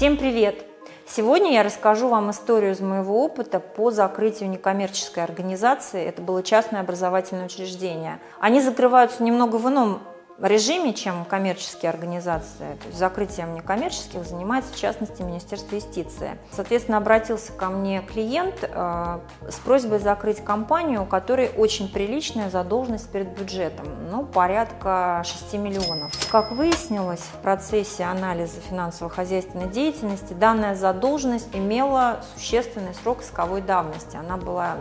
Всем привет! Сегодня я расскажу вам историю из моего опыта по закрытию некоммерческой организации. Это было частное образовательное учреждение. Они закрываются немного в ином режиме, чем коммерческие организации. То есть закрытием некоммерческих занимается, в частности, Министерство юстиции. Соответственно, обратился ко мне клиент э, с просьбой закрыть компанию, у которой очень приличная задолженность перед бюджетом, ну, порядка 6 миллионов. Как выяснилось в процессе анализа финансово-хозяйственной деятельности, данная задолженность имела существенный срок исковой давности. Она была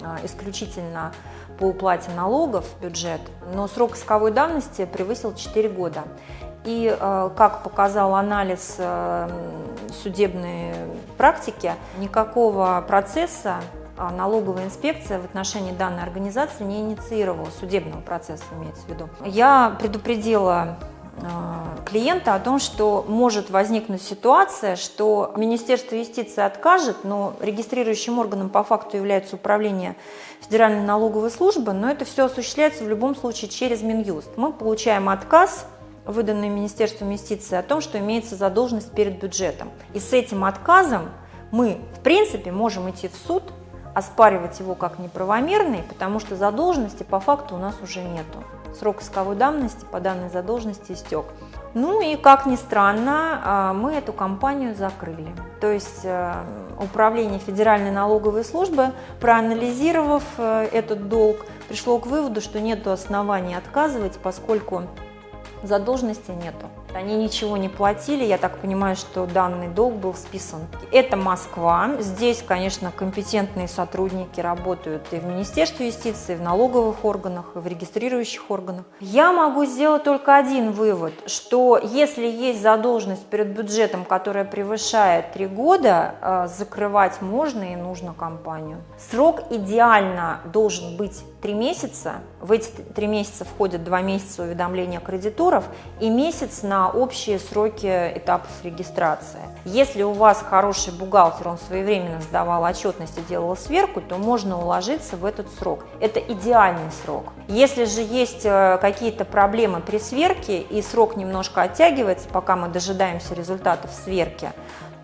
э, исключительно по уплате налогов в бюджет, но срок исковой давности превысил 4 года. И, э, как показал анализ э, судебной практики, никакого процесса а, налоговая инспекция в отношении данной организации не инициировала, судебного процесса имеется в виду. Я предупредила клиента о том, что может возникнуть ситуация, что Министерство юстиции откажет, но регистрирующим органом по факту является управление Федеральной налоговой службы, но это все осуществляется в любом случае через Минюст. Мы получаем отказ выданный Министерством юстиции о том, что имеется задолженность перед бюджетом. И с этим отказом мы, в принципе, можем идти в суд, оспаривать его как неправомерный, потому что задолженности по факту у нас уже нету срок исковой давности по данной задолженности истек. Ну и, как ни странно, а, мы эту компанию закрыли. То есть э, Управление Федеральной налоговой службы, проанализировав э, этот долг, пришло к выводу, что нет оснований отказывать, поскольку задолженности нету. Они ничего не платили, я так понимаю, что данный долг был списан. Это Москва. Здесь, конечно, компетентные сотрудники работают и в Министерстве юстиции, и в налоговых органах, и в регистрирующих органах. Я могу сделать только один вывод, что если есть задолженность перед бюджетом, которая превышает 3 года, э, закрывать можно и нужно компанию. Срок идеально должен быть 3 месяца. В эти 3 месяца входят 2 месяца уведомления кредиторов и месяц на общие сроки этапов регистрации. Если у вас хороший бухгалтер, он своевременно сдавал отчетность и делал сверку, то можно уложиться в этот срок. Это идеальный срок. Если же есть э, какие-то проблемы при сверке и срок немножко оттягивается, пока мы дожидаемся результатов сверки,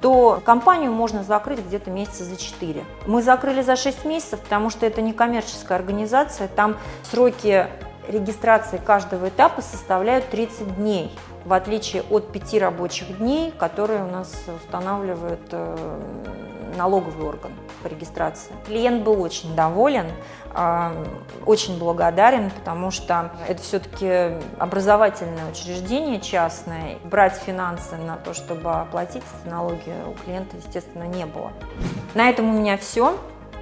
то компанию можно закрыть где-то месяца за 4. Мы закрыли за 6 месяцев, потому что это не коммерческая организация, там сроки регистрации каждого этапа составляют 30 дней, в отличие от 5 рабочих дней, которые у нас устанавливает э, налоговый орган по регистрации. Клиент был очень доволен, а, очень благодарен, потому что это все-таки образовательное учреждение частное. Брать финансы на то, чтобы оплатить налоги у клиента, естественно, не было. На этом у меня все.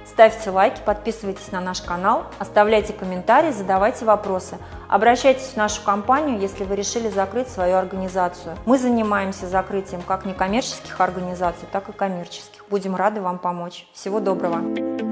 Ставьте лайки, подписывайтесь на наш канал, оставляйте комментарии, задавайте вопросы. Обращайтесь в нашу компанию, если вы решили закрыть свою организацию. Мы занимаемся закрытием как некоммерческих организаций, так и коммерческих. Будем рады вам помочь. Всего доброго!